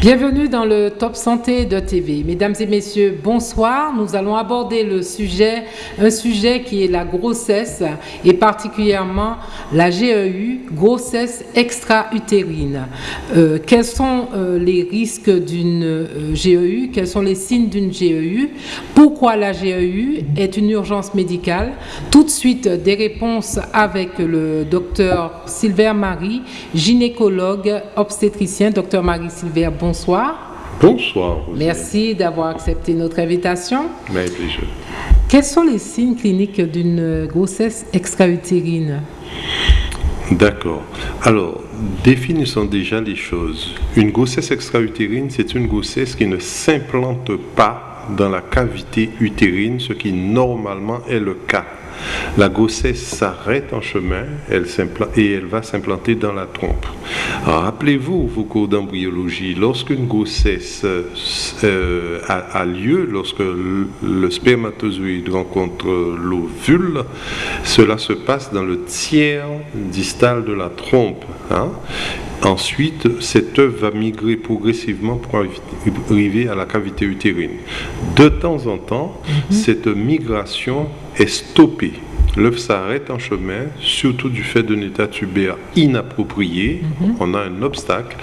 Bienvenue dans le Top Santé de TV. Mesdames et messieurs, bonsoir. Nous allons aborder le sujet, un sujet qui est la grossesse et particulièrement la GEU, grossesse extra-utérine. Euh, quels sont euh, les risques d'une GEU Quels sont les signes d'une GEU Pourquoi la GEU est une urgence médicale? Tout de suite, des réponses avec le docteur Silver Marie, gynécologue obstétricien. Docteur Marie Silver, bonsoir. Bonsoir. Merci d'avoir accepté notre invitation. Avec plaisir. Quels sont les signes cliniques d'une grossesse extra-utérine? D'accord. Alors, définissons déjà les choses. Une grossesse extra-utérine, c'est une grossesse qui ne s'implante pas dans la cavité utérine, ce qui normalement est le cas. La grossesse s'arrête en chemin elle et elle va s'implanter dans la trompe. Rappelez-vous vos cours d'embryologie, lorsqu'une grossesse euh, a, lieu, lorsque le spermatozoïde rencontre l'ovule, cela se passe dans le tiers distal de la trompe. Hein. Ensuite, cette œuf va migrer progressivement pour arriver à la cavité utérine. De temps en temps, mhm. cette migration est stoppée. L'œuf s'arrête en chemin, surtout du fait d'un état tubaire inapproprié. Mhm. On a un obstacle.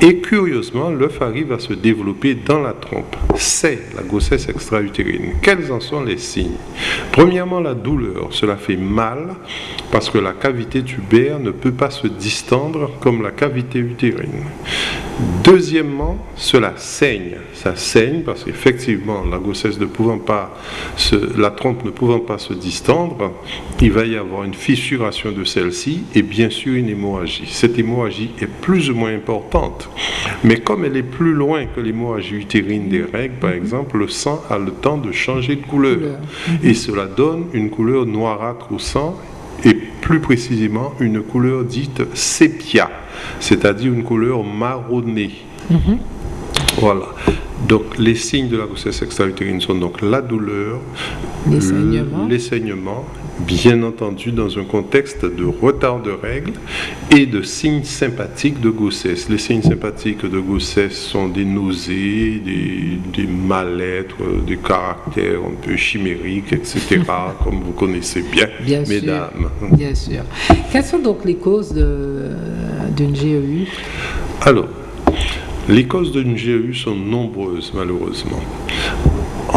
Et curieusement, l'œuf arrive à se développer dans la trompe. C'est la grossesse extra-utérine. Quels en sont les signes? Premièrement, la douleur. Cela fait mal parce que la cavité tubaire ne peut pas se distendre comme la cavité utérine. Deuxièmement, cela saigne. Ça saigne parce qu'effectivement, la grossesse ne pouvant pas, la trompe ne pouvant pas se distendre, il va y avoir une fissuration de celle-ci et bien sûr une hémorragie. Cette hémorragie est plus ou moins importante, mais comme elle est plus loin que l'hémorragie utérine des règles, par exemple, le sang a le temps de changer de couleur et cela donne une couleur noirâtre au sang et plus précisément une couleur dite sépia, c'est-à-dire une couleur marronnée. Mhm. Voilà. Donc les signes de la grossesse extra-utérine sont donc la douleur, les saignements, bien entendu dans un contexte de retard de règles et de signes sympathiques de grossesse. Les signes sympathiques de grossesse sont des nausées, des, mal-être, des caractères un peu chimériques, etc., comme vous connaissez bien, mesdames. bien sûr. Quelles sont donc les causes d'une GEU Alors, les causes d'une GEU sont nombreuses, malheureusement.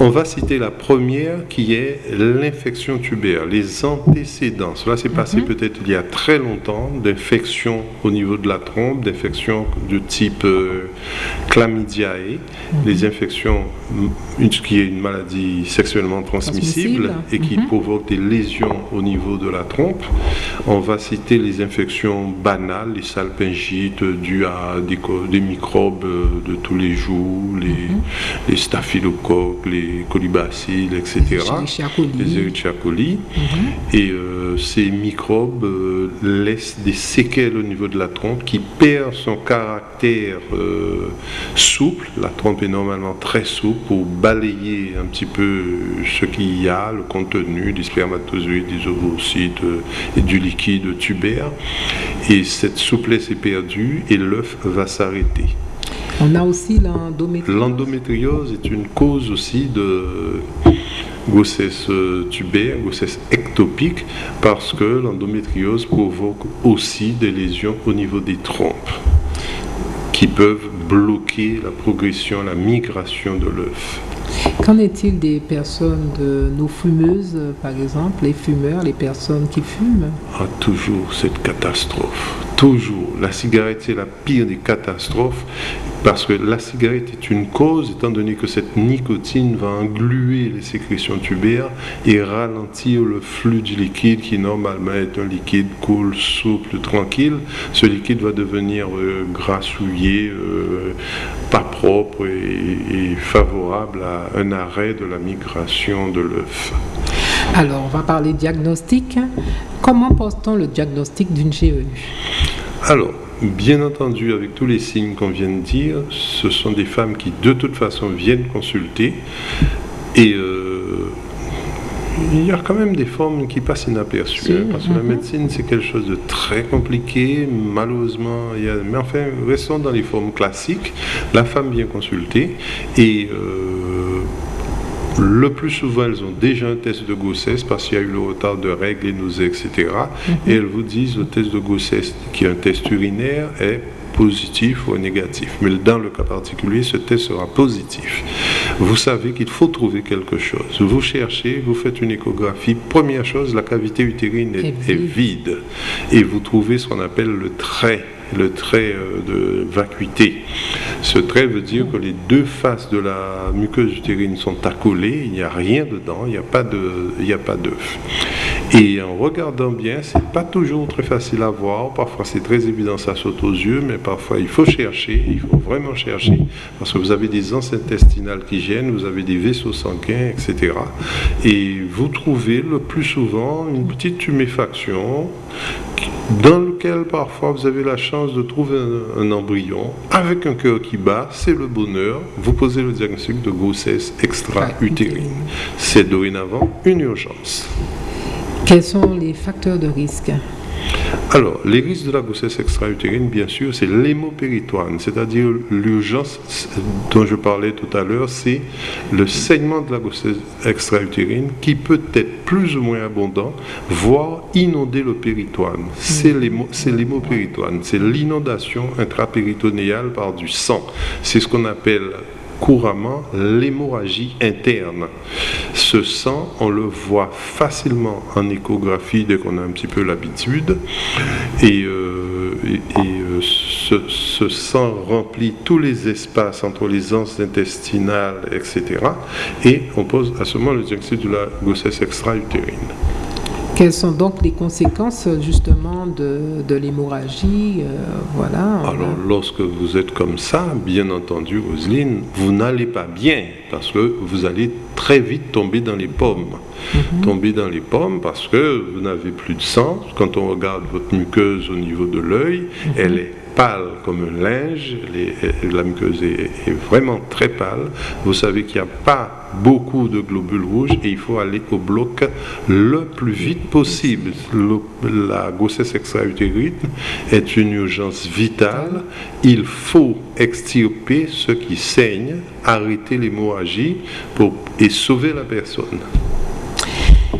On va citer la première qui est l'infection tubaire, les antécédents. Cela s'est passé mhm. peut-être il y a très longtemps, d'infection au niveau de la trompe, d'infection de type euh, chlamydiae, mhm. les infections, une, qui est une maladie sexuellement transmissible, et qui mhm. provoque des lésions au niveau de la trompe. On va citer les infections banales, les salpingites dues à des, microbes euh, de tous les jours, les, les staphylocoques, les les colibacilles, etc. Les Escherichia coli. Mhm. Et euh, ces microbes euh, laissent des séquelles au niveau de la trompe qui perd son caractère euh, souple. La trompe est normalement très souple pour balayer un petit peu ce qu'il y a, le contenu des spermatozoïdes, des ovocytes et du liquide tubaire. Et cette souplesse est perdue et l'œuf va s'arrêter. On a aussi l'endométriose. L'endométriose est une cause aussi de grossesse tubaire, grossesse ectopique, parce que l'endométriose provoque aussi des lésions au niveau des trompes qui peuvent bloquer la progression, la migration de l'œuf. Qu'en est-il des personnes, de nos fumeuses, par exemple, les fumeurs, les personnes qui fument? Ah, Toujours cette catastrophe. Toujours. La cigarette, c'est la pire des catastrophes parce que la cigarette est une cause, étant donné que cette nicotine va engluer les sécrétions tubaires et ralentir le flux du liquide qui normalement est un liquide cool, souple, tranquille. Ce liquide va devenir euh, grassouillé, euh, pas propre et, favorable à un arrêt de la migration de l'œuf. Alors, on va parler diagnostic. Comment pose-t-on le diagnostic d'une GEU Alors, bien entendu, avec tous les signes qu'on vient de dire, ce sont des femmes qui de toute façon viennent consulter et euh, il y a quand même des formes qui passent inaperçues, hein, parce que la mhm. médecine, c'est quelque chose de très compliqué, malheureusement. Il y a, mais enfin, restons dans les formes classiques. La femme vient consulter et euh, le plus souvent, elles ont déjà un test de grossesse parce qu'il y a eu le retard de règles, et nausées, etc. Mhm. Et elles vous disent le test de grossesse, qui est un test urinaire, est positif ou négatif. Mais dans le cas particulier, ce test sera positif. Vous savez qu'il faut trouver quelque chose. Vous cherchez, vous faites une échographie. Première chose, la cavité utérine est, vide. Et vous trouvez ce qu'on appelle le trait le trait euh, de vacuité. Ce trait veut dire que les deux faces de la muqueuse utérine sont accolées, il n'y a rien dedans, il n'y a pas d'œuf. Et en regardant bien, c'est pas toujours très facile à voir. Parfois, c'est très évident, ça saute aux yeux, mais parfois, il faut chercher, il faut vraiment chercher, parce que vous avez des anses intestinales qui gênent, vous avez des vaisseaux sanguins, etc. Et vous trouvez le plus souvent une petite tuméfaction dans lequel parfois vous avez la chance de trouver un, embryon avec un cœur qui bat, c'est le bonheur. Vous posez le diagnostic de grossesse extra-utérine. C'est dorénavant une urgence. Quels sont les facteurs de risque alors, les risques de la grossesse extra-utérine, bien sûr, c'est l'hémopéritoine, c'est-à-dire l'urgence dont je parlais tout à l'heure, c'est le saignement de la grossesse extra-utérine qui peut être plus ou moins abondant, voire inonder le péritoine. C'est l'hémopéritoine, c'est l'inondation intrapéritonéale par du sang. C'est ce qu'on appelle couramment l'hémorragie interne. Ce sang, on le voit facilement en échographie dès qu'on a un petit peu l'habitude. Et, euh, euh, ce, sang remplit tous les espaces entre les anses intestinales, etc. Et on pose à ce moment le diagnostic de la grossesse extra-utérine. Quelles sont donc les conséquences justement de, de l'hémorragie euh, voilà, Alors lorsque vous êtes comme ça, bien entendu, Roselyne, vous n'allez pas bien parce que vous allez très vite tomber dans les pommes. Mhm. Tomber dans les pommes parce que vous n'avez plus de sang. Quand on regarde votre muqueuse au niveau de l'œil, mhm. elle est pâle comme un linge, la muqueuse est, vraiment très pâle. Vous savez qu'il n'y a pas beaucoup de globules rouges et il faut aller au bloc le plus vite possible. la grossesse extra-utérine est une urgence vitale. Il faut extirper ce qui saigne, arrêter l'hémorragie et sauver la personne.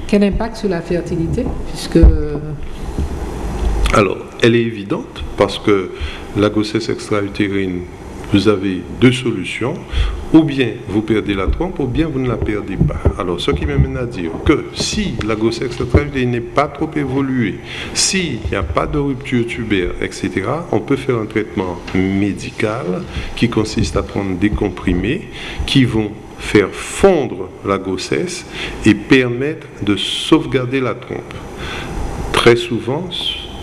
Quel impact sur la fertilité? Puisque alors, elle est évidente parce que la grossesse extra-utérine, vous avez deux solutions. Ou bien vous perdez la trompe, ou bien vous ne la perdez pas. Alors, ce qui m'amène à dire que si la grossesse extra-utérine n'est pas trop évoluée, s'il n'y a pas de rupture tubaire, etc., on peut faire un traitement médical qui consiste à prendre des comprimés qui vont faire fondre la grossesse et permettre de sauvegarder la trompe. Très souvent,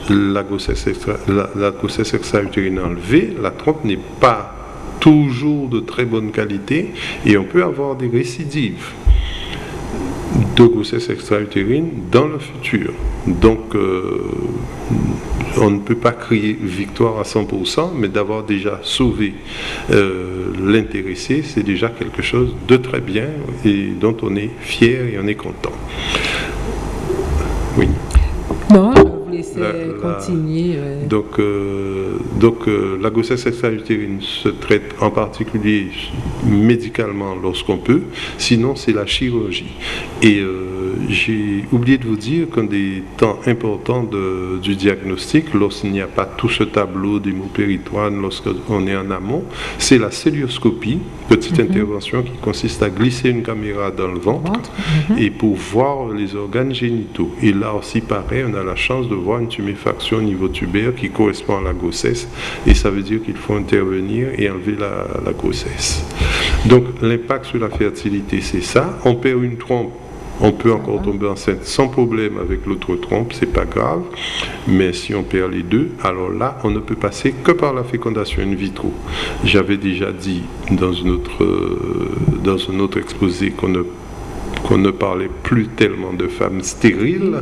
la grossesse, extra-utérine enlevée, la trompe n'est pas toujours de très bonne qualité et on peut avoir des récidives de grossesse extra-utérine dans le futur. Donc, euh, on ne peut pas crier victoire à 100%, mais d'avoir déjà sauvé euh, l'intéressé, c'est déjà quelque chose de très bien et dont on est fier et on est content. Oui. Non, continuer. Donc, euh, donc euh, la grossesse extra-utérine se traite en particulier médicalement lorsqu'on peut, sinon c'est la chirurgie. Et euh, j'ai oublié de vous dire qu'un des temps importants du diagnostic, lorsqu'il n'y a pas tout ce tableau d'hémopéritoine, lorsqu'on est en amont, c'est la célioscopie, petite mhm. intervention qui consiste à glisser une caméra dans le ventre, mhm. et pour voir les organes génitaux. Et là aussi, pareil, on a la chance de voir une tuméfaction au niveau tubaire qui correspond à la grossesse, et ça veut dire qu'il faut intervenir et enlever la, la grossesse. Donc l'impact sur la fertilité, c'est ça. On perd une trompe on peut encore tomber enceinte sans problème avec l'autre trompe, c'est pas grave. Mais si on perd les deux, alors là, on ne peut passer que par la fécondation in vitro. J'avais déjà dit dans, une autre, euh, dans un autre exposé qu'on ne qu'on ne parlait plus tellement de femmes stériles,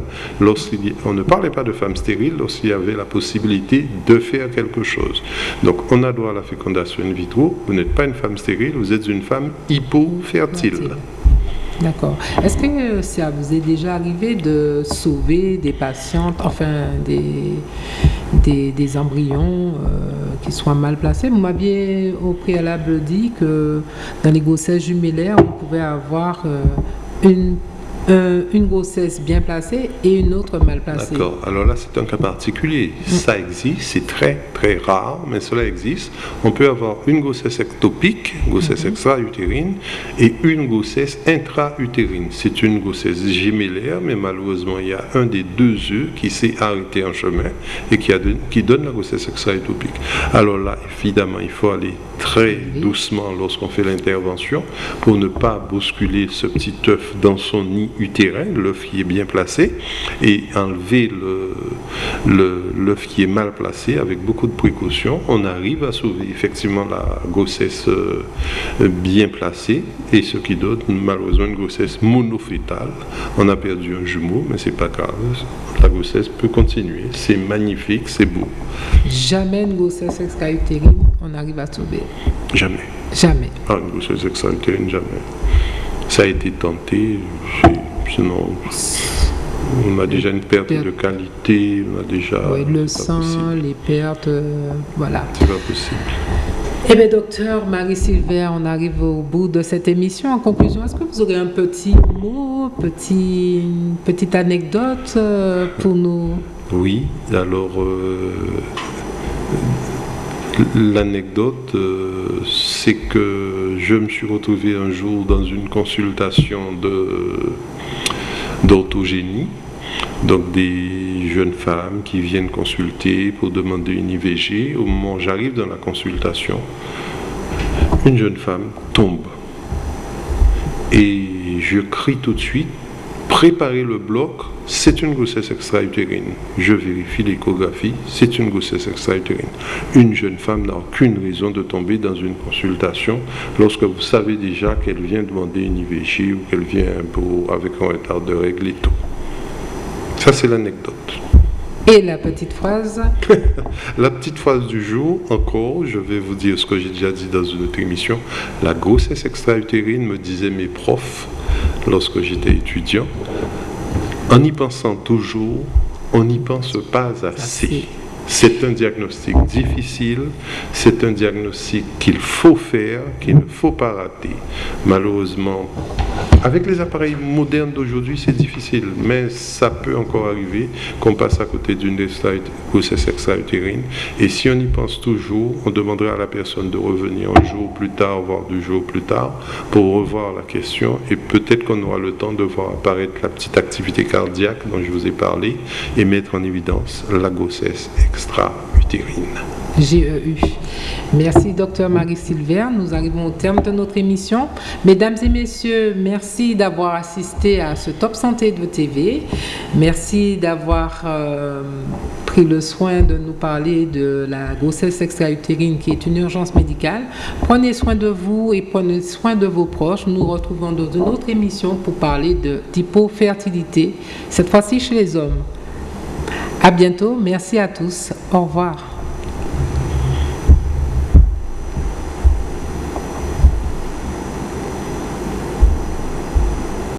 on ne parlait pas de femmes stériles lorsqu'il y avait la possibilité de faire quelque chose. Donc on a droit à la fécondation in vitro, vous n'êtes pas une femme stérile, vous êtes une femme hypofertile. D'accord. Est-ce que ça vous est déjà arrivé de sauver des patientes, enfin des, des, embryons euh, qui soient mal placés? Vous m'aviez au préalable dit que dans les grossesses jumellaires, on pouvait avoir euh, une euh, une grossesse bien placée et une autre mal placée. D'accord. Alors là, c'est un cas particulier. Mm. Ça existe, c'est très, très rare, mais cela existe. On peut avoir une grossesse ectopique, grossesse mm-hmm. extra-utérine, et une grossesse intra-utérine. C'est une grossesse gémellaire, mais malheureusement, il y a un des deux œufs qui s'est arrêté en chemin et qui, a qui donne la grossesse extra-utopique. Alors là, évidemment, il faut aller très doucement lorsqu'on fait l'intervention pour ne pas bousculer ce petit œuf dans son nid utérin, l'œuf qui est bien placé, et enlever l'œuf qui est mal placé avec beaucoup de précautions. On arrive à sauver effectivement la grossesse euh, bien placée et ce qui donne malheureusement une grossesse monofétale. On a perdu un jumeau, mais c'est pas grave. La grossesse peut continuer. C'est magnifique, c'est beau. Jamais une grossesse extra-utérine, on arrive à sauver. Jamais. Jamais. Ah, une grossesse extra-utérine, jamais. Ça a été tenté, sinon on a déjà une perte, de qualité, on a déjà... Oui, le sang, les pertes, euh, voilà. C'est pas possible. Eh bien, docteur Marie-Sylvain, on arrive au bout de cette émission. En conclusion, est-ce que vous aurez un petit mot, petit, une petite anecdote euh, pour nous? Oui, alors... Euh, L'anecdote, euh, c'est que je me suis retrouvé un jour dans une consultation d'orthogénie, donc des jeunes femmes qui viennent consulter pour demander une IVG. Au moment où j'arrive dans la consultation, une jeune femme tombe. Et je crie tout de suite, préparez le bloc, c'est une grossesse extra-utérine. Je vérifie l'échographie, c'est une grossesse extra-utérine. Une jeune femme n'a aucune raison de tomber dans une consultation lorsque vous savez déjà qu'elle vient demander une IVG ou qu'elle vient pour, avec un retard de règle et tout. Ça, c'est l'anecdote. Et la petite phrase La petite phrase du jour, encore, je vais vous dire ce que j'ai déjà dit dans une autre émission. La grossesse extra-utérine, me disaient mes profs lorsque j'étais étudiant, en y pensant toujours, on n'y pense pas assez. C'est un diagnostic difficile, c'est un diagnostic qu'il faut faire, qu'il ne faut pas rater. Malheureusement, avec les appareils modernes d'aujourd'hui, c'est difficile, mais ça peut encore arriver qu'on passe à côté d'une grossesse extra-utérine. Et si on y pense toujours, on demanderait à la personne de revenir un jour plus tard, voire deux jours plus tard, pour revoir la question. Et peut-être qu'on aura le temps de voir apparaître la petite activité cardiaque dont je vous ai parlé et mettre en évidence la grossesse extra-utérine. GEU. Merci, docteur Marie-Sylvain. Nous arrivons au terme de notre émission. Mesdames et messieurs, merci d'avoir assisté à ce Top Santé de TV. Merci d'avoir euh, pris le soin de nous parler de la grossesse extra-utérine qui est une urgence médicale. Prenez soin de vous et prenez soin de vos proches. Nous nous retrouvons dans une autre émission pour parler d'hypofertilité, cette fois-ci chez les hommes. À bientôt. Merci à tous. Au revoir.